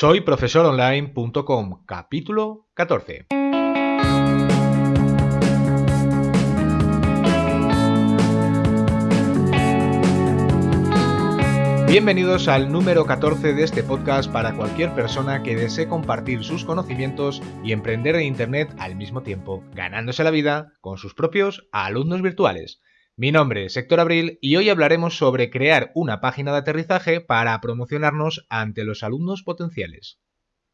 Soy profesoronline.com, capítulo 14. Bienvenidos al número 14 de este podcast para cualquier persona que desee compartir sus conocimientos y emprender en Internet al mismo tiempo, ganándose la vida con sus propios alumnos virtuales. Mi nombre es Héctor Abril y hoy hablaremos sobre crear una página de aterrizaje para promocionarnos ante los alumnos potenciales.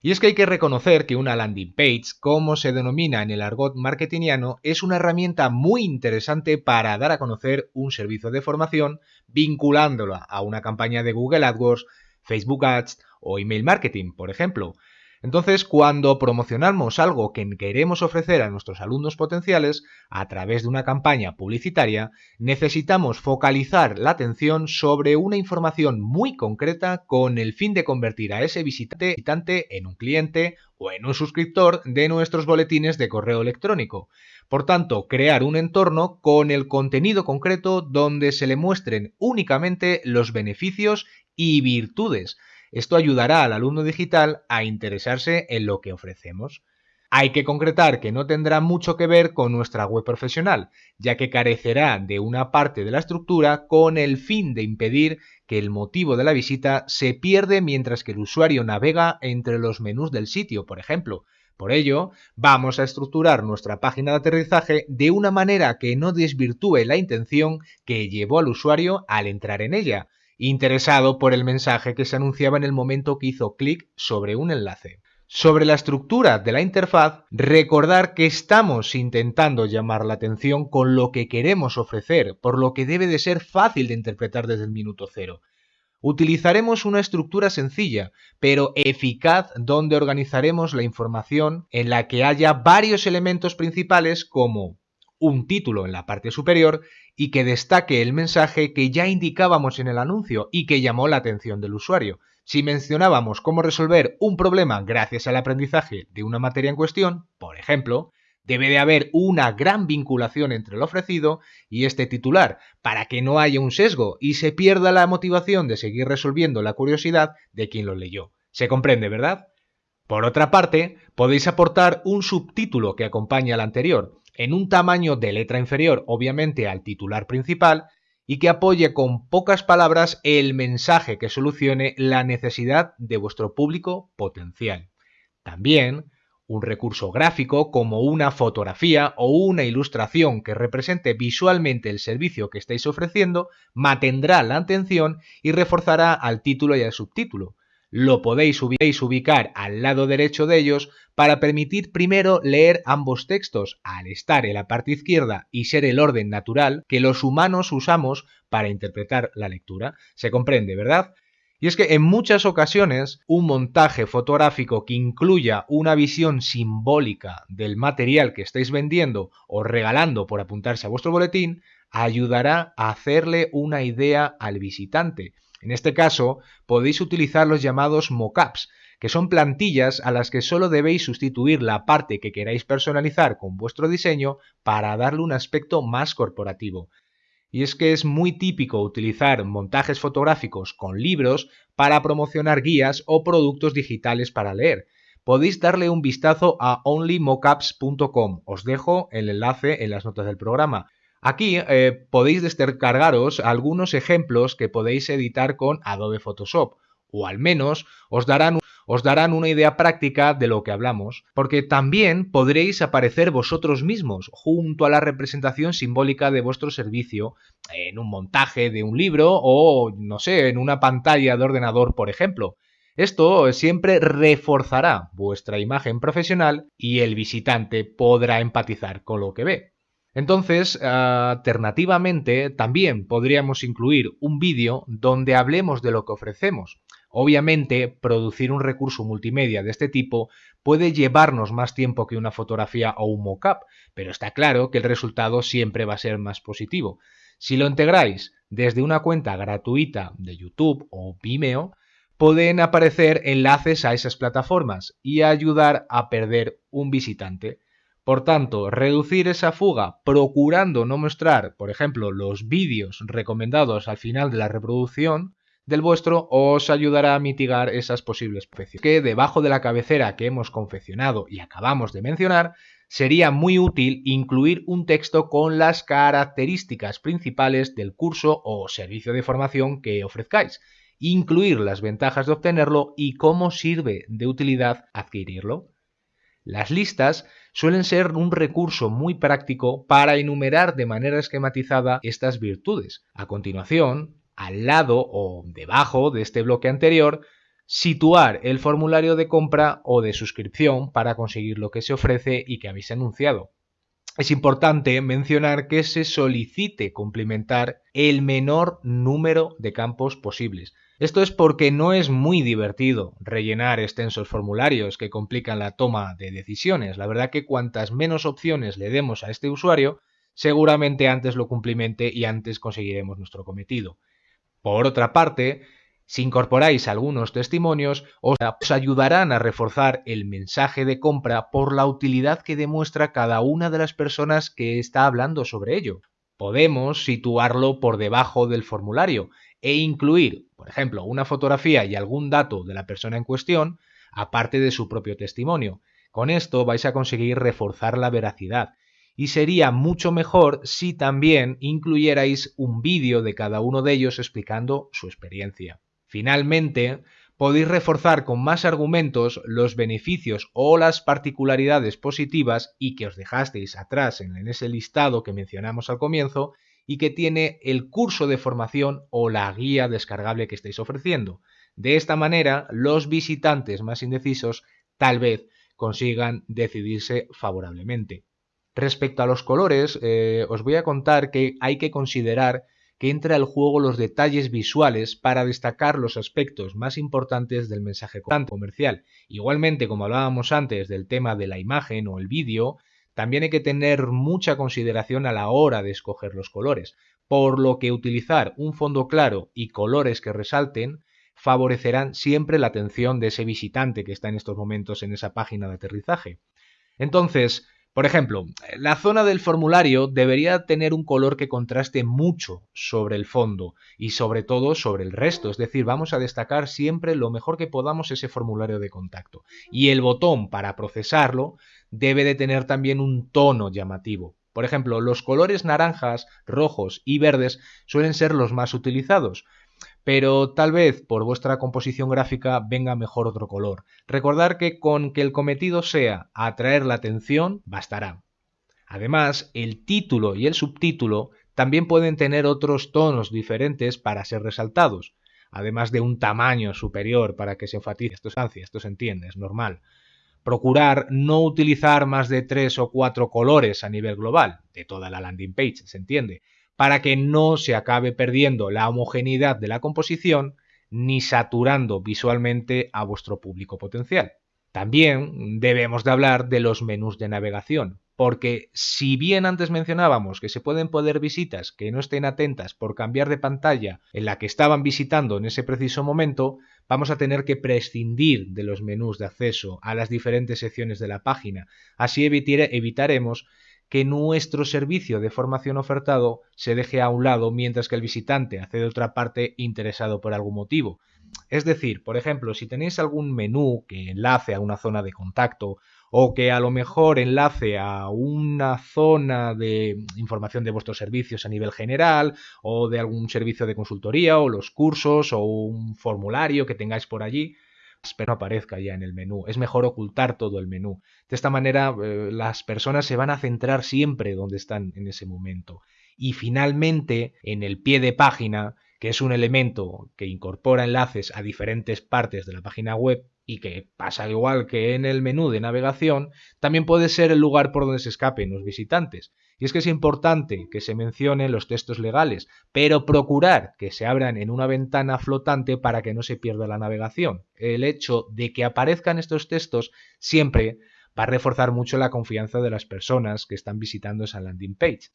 Y es que hay que reconocer que una landing page, como se denomina en el argot marketingiano, es una herramienta muy interesante para dar a conocer un servicio de formación vinculándola a una campaña de Google AdWords, Facebook Ads o email marketing, por ejemplo, entonces, cuando promocionamos algo que queremos ofrecer a nuestros alumnos potenciales a través de una campaña publicitaria, necesitamos focalizar la atención sobre una información muy concreta con el fin de convertir a ese visitante en un cliente o en un suscriptor de nuestros boletines de correo electrónico. Por tanto, crear un entorno con el contenido concreto donde se le muestren únicamente los beneficios y virtudes esto ayudará al alumno digital a interesarse en lo que ofrecemos. Hay que concretar que no tendrá mucho que ver con nuestra web profesional, ya que carecerá de una parte de la estructura con el fin de impedir que el motivo de la visita se pierde mientras que el usuario navega entre los menús del sitio, por ejemplo. Por ello, vamos a estructurar nuestra página de aterrizaje de una manera que no desvirtúe la intención que llevó al usuario al entrar en ella, interesado por el mensaje que se anunciaba en el momento que hizo clic sobre un enlace. Sobre la estructura de la interfaz, recordar que estamos intentando llamar la atención con lo que queremos ofrecer, por lo que debe de ser fácil de interpretar desde el minuto cero. Utilizaremos una estructura sencilla, pero eficaz donde organizaremos la información en la que haya varios elementos principales como un título en la parte superior y que destaque el mensaje que ya indicábamos en el anuncio y que llamó la atención del usuario. Si mencionábamos cómo resolver un problema gracias al aprendizaje de una materia en cuestión, por ejemplo, debe de haber una gran vinculación entre el ofrecido y este titular, para que no haya un sesgo y se pierda la motivación de seguir resolviendo la curiosidad de quien lo leyó. Se comprende, ¿verdad? Por otra parte, podéis aportar un subtítulo que acompañe al anterior, en un tamaño de letra inferior obviamente al titular principal y que apoye con pocas palabras el mensaje que solucione la necesidad de vuestro público potencial. También un recurso gráfico como una fotografía o una ilustración que represente visualmente el servicio que estáis ofreciendo mantendrá la atención y reforzará al título y al subtítulo, lo podéis ubicar al lado derecho de ellos para permitir primero leer ambos textos al estar en la parte izquierda y ser el orden natural que los humanos usamos para interpretar la lectura. Se comprende, ¿verdad? Y es que en muchas ocasiones un montaje fotográfico que incluya una visión simbólica del material que estáis vendiendo o regalando por apuntarse a vuestro boletín ayudará a hacerle una idea al visitante en este caso, podéis utilizar los llamados mockups, que son plantillas a las que solo debéis sustituir la parte que queráis personalizar con vuestro diseño para darle un aspecto más corporativo. Y es que es muy típico utilizar montajes fotográficos con libros para promocionar guías o productos digitales para leer. Podéis darle un vistazo a onlymockups.com. Os dejo el enlace en las notas del programa. Aquí eh, podéis descargaros algunos ejemplos que podéis editar con Adobe Photoshop, o al menos os darán, os darán una idea práctica de lo que hablamos, porque también podréis aparecer vosotros mismos junto a la representación simbólica de vuestro servicio en un montaje de un libro o, no sé, en una pantalla de ordenador, por ejemplo. Esto siempre reforzará vuestra imagen profesional y el visitante podrá empatizar con lo que ve. Entonces, alternativamente, también podríamos incluir un vídeo donde hablemos de lo que ofrecemos. Obviamente, producir un recurso multimedia de este tipo puede llevarnos más tiempo que una fotografía o un mockup, pero está claro que el resultado siempre va a ser más positivo. Si lo integráis desde una cuenta gratuita de YouTube o Vimeo, pueden aparecer enlaces a esas plataformas y ayudar a perder un visitante. Por tanto, reducir esa fuga procurando no mostrar, por ejemplo, los vídeos recomendados al final de la reproducción del vuestro os ayudará a mitigar esas posibles precios. Que debajo de la cabecera que hemos confeccionado y acabamos de mencionar, sería muy útil incluir un texto con las características principales del curso o servicio de formación que ofrezcáis, incluir las ventajas de obtenerlo y cómo sirve de utilidad adquirirlo. Las listas suelen ser un recurso muy práctico para enumerar de manera esquematizada estas virtudes. A continuación, al lado o debajo de este bloque anterior, situar el formulario de compra o de suscripción para conseguir lo que se ofrece y que habéis anunciado. Es importante mencionar que se solicite complementar el menor número de campos posibles. Esto es porque no es muy divertido rellenar extensos formularios que complican la toma de decisiones. La verdad que cuantas menos opciones le demos a este usuario, seguramente antes lo cumplimente y antes conseguiremos nuestro cometido. Por otra parte, si incorporáis algunos testimonios, os ayudarán a reforzar el mensaje de compra por la utilidad que demuestra cada una de las personas que está hablando sobre ello. Podemos situarlo por debajo del formulario e incluir, por ejemplo, una fotografía y algún dato de la persona en cuestión, aparte de su propio testimonio. Con esto vais a conseguir reforzar la veracidad y sería mucho mejor si también incluyerais un vídeo de cada uno de ellos explicando su experiencia. Finalmente, podéis reforzar con más argumentos los beneficios o las particularidades positivas y que os dejasteis atrás en ese listado que mencionamos al comienzo y que tiene el curso de formación o la guía descargable que estáis ofreciendo. De esta manera, los visitantes más indecisos tal vez consigan decidirse favorablemente. Respecto a los colores, eh, os voy a contar que hay que considerar que entra al juego los detalles visuales para destacar los aspectos más importantes del mensaje comercial. Igualmente, como hablábamos antes del tema de la imagen o el vídeo, también hay que tener mucha consideración a la hora de escoger los colores, por lo que utilizar un fondo claro y colores que resalten favorecerán siempre la atención de ese visitante que está en estos momentos en esa página de aterrizaje. Entonces, por ejemplo, la zona del formulario debería tener un color que contraste mucho sobre el fondo y sobre todo sobre el resto, es decir, vamos a destacar siempre lo mejor que podamos ese formulario de contacto. Y el botón para procesarlo debe de tener también un tono llamativo. Por ejemplo, los colores naranjas, rojos y verdes suelen ser los más utilizados, pero tal vez por vuestra composición gráfica venga mejor otro color. Recordar que con que el cometido sea atraer la atención, bastará. Además, el título y el subtítulo también pueden tener otros tonos diferentes para ser resaltados, además de un tamaño superior para que se enfatice. Esto es, esto se entiende, es normal. Procurar no utilizar más de tres o cuatro colores a nivel global, de toda la landing page, se entiende, para que no se acabe perdiendo la homogeneidad de la composición ni saturando visualmente a vuestro público potencial. También debemos de hablar de los menús de navegación, porque si bien antes mencionábamos que se pueden poder visitas que no estén atentas por cambiar de pantalla en la que estaban visitando en ese preciso momento, vamos a tener que prescindir de los menús de acceso a las diferentes secciones de la página. Así evitaremos que nuestro servicio de formación ofertado se deje a un lado mientras que el visitante hace de otra parte interesado por algún motivo. Es decir, por ejemplo, si tenéis algún menú que enlace a una zona de contacto o que a lo mejor enlace a una zona de información de vuestros servicios a nivel general o de algún servicio de consultoría o los cursos o un formulario que tengáis por allí, pero no aparezca ya en el menú. Es mejor ocultar todo el menú. De esta manera eh, las personas se van a centrar siempre donde están en ese momento. Y finalmente, en el pie de página, que es un elemento que incorpora enlaces a diferentes partes de la página web y que pasa igual que en el menú de navegación, también puede ser el lugar por donde se escapen los visitantes. Y es que es importante que se mencionen los textos legales, pero procurar que se abran en una ventana flotante para que no se pierda la navegación. El hecho de que aparezcan estos textos siempre va a reforzar mucho la confianza de las personas que están visitando esa landing page.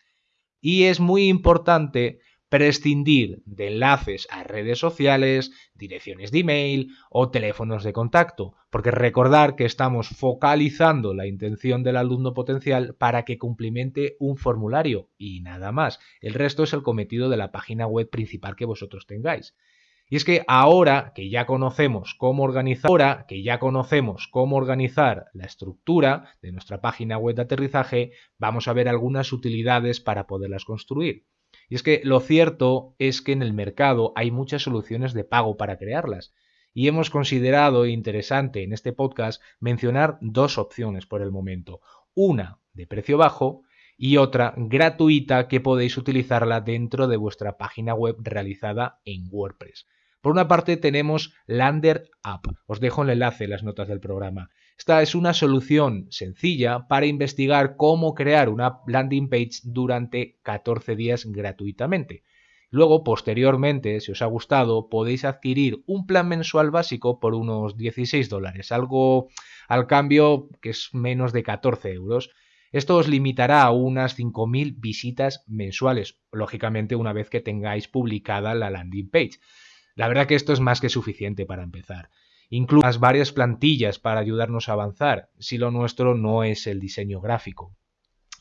Y es muy importante prescindir de enlaces a redes sociales, direcciones de email o teléfonos de contacto, porque recordar que estamos focalizando la intención del alumno potencial para que cumplimente un formulario y nada más. El resto es el cometido de la página web principal que vosotros tengáis. Y es que ahora que ya conocemos cómo organizar, ahora que ya conocemos cómo organizar la estructura de nuestra página web de aterrizaje, vamos a ver algunas utilidades para poderlas construir. Y es que lo cierto es que en el mercado hay muchas soluciones de pago para crearlas. Y hemos considerado interesante en este podcast mencionar dos opciones por el momento. Una de precio bajo y otra gratuita que podéis utilizarla dentro de vuestra página web realizada en WordPress. Por una parte tenemos Lander App. Os dejo el enlace en las notas del programa. Esta es una solución sencilla para investigar cómo crear una landing page durante 14 días gratuitamente. Luego, posteriormente, si os ha gustado, podéis adquirir un plan mensual básico por unos 16 dólares, algo al cambio que es menos de 14 euros. Esto os limitará a unas 5.000 visitas mensuales, lógicamente una vez que tengáis publicada la landing page. La verdad que esto es más que suficiente para empezar. Incluso varias plantillas para ayudarnos a avanzar, si lo nuestro no es el diseño gráfico.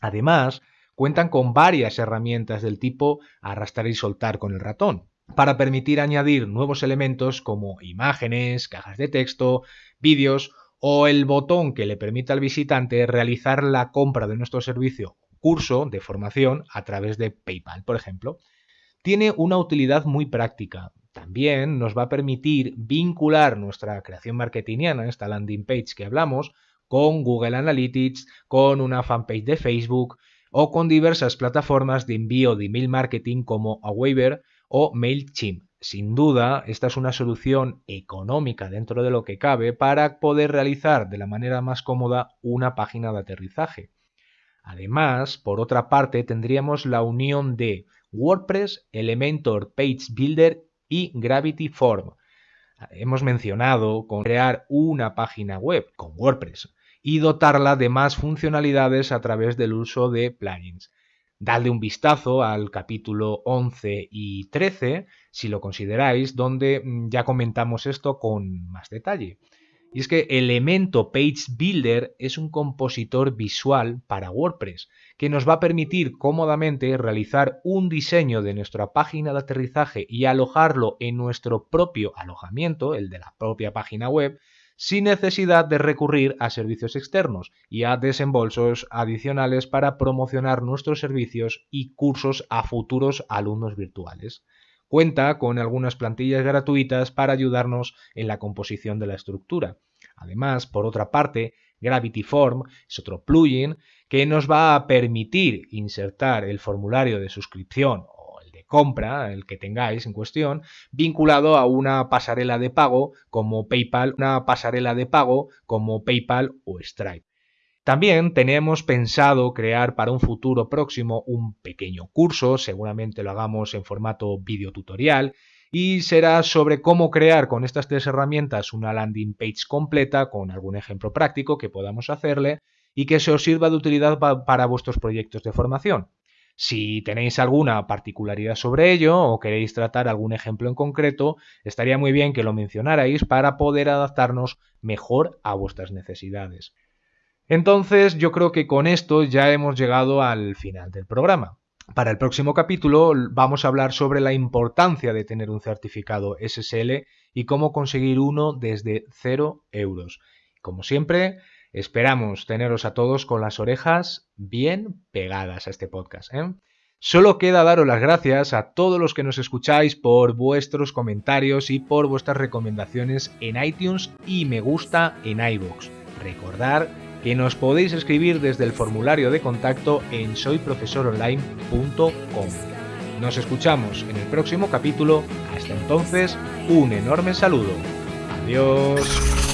Además, cuentan con varias herramientas del tipo arrastrar y soltar con el ratón, para permitir añadir nuevos elementos como imágenes, cajas de texto, vídeos o el botón que le permita al visitante realizar la compra de nuestro servicio curso de formación a través de PayPal, por ejemplo. Tiene una utilidad muy práctica, también nos va a permitir vincular nuestra creación marketingiana, esta landing page que hablamos, con Google Analytics, con una fanpage de Facebook o con diversas plataformas de envío de email marketing como Aweber o MailChimp. Sin duda, esta es una solución económica dentro de lo que cabe para poder realizar de la manera más cómoda una página de aterrizaje. Además, por otra parte, tendríamos la unión de WordPress, Elementor Page Builder y Gravity Form. Hemos mencionado con crear una página web con WordPress y dotarla de más funcionalidades a través del uso de plugins. Dadle un vistazo al capítulo 11 y 13 si lo consideráis, donde mm, ya comentamos esto con más detalle. Y es que Elemento Page Builder es un compositor visual para WordPress que nos va a permitir cómodamente realizar un diseño de nuestra página de aterrizaje y alojarlo en nuestro propio alojamiento, el de la propia página web, sin necesidad de recurrir a servicios externos y a desembolsos adicionales para promocionar nuestros servicios y cursos a futuros alumnos virtuales. Cuenta con algunas plantillas gratuitas para ayudarnos en la composición de la estructura. Además, por otra parte, Gravity Form es otro plugin que nos va a permitir insertar el formulario de suscripción o el de compra, el que tengáis en cuestión, vinculado a una pasarela de pago como PayPal, una pasarela de pago como PayPal o Stripe. También tenemos pensado crear para un futuro próximo un pequeño curso, seguramente lo hagamos en formato videotutorial, y será sobre cómo crear con estas tres herramientas una landing page completa con algún ejemplo práctico que podamos hacerle y que se os sirva de utilidad para vuestros proyectos de formación. Si tenéis alguna particularidad sobre ello o queréis tratar algún ejemplo en concreto, estaría muy bien que lo mencionarais para poder adaptarnos mejor a vuestras necesidades. Entonces yo creo que con esto ya hemos llegado al final del programa. Para el próximo capítulo vamos a hablar sobre la importancia de tener un certificado SSL y cómo conseguir uno desde 0 euros. Como siempre, esperamos teneros a todos con las orejas bien pegadas a este podcast. ¿eh? Solo queda daros las gracias a todos los que nos escucháis por vuestros comentarios y por vuestras recomendaciones en iTunes y me gusta en iVoox. Recordar que nos podéis escribir desde el formulario de contacto en soyprofesoronline.com. Nos escuchamos en el próximo capítulo. Hasta entonces, un enorme saludo. Adiós.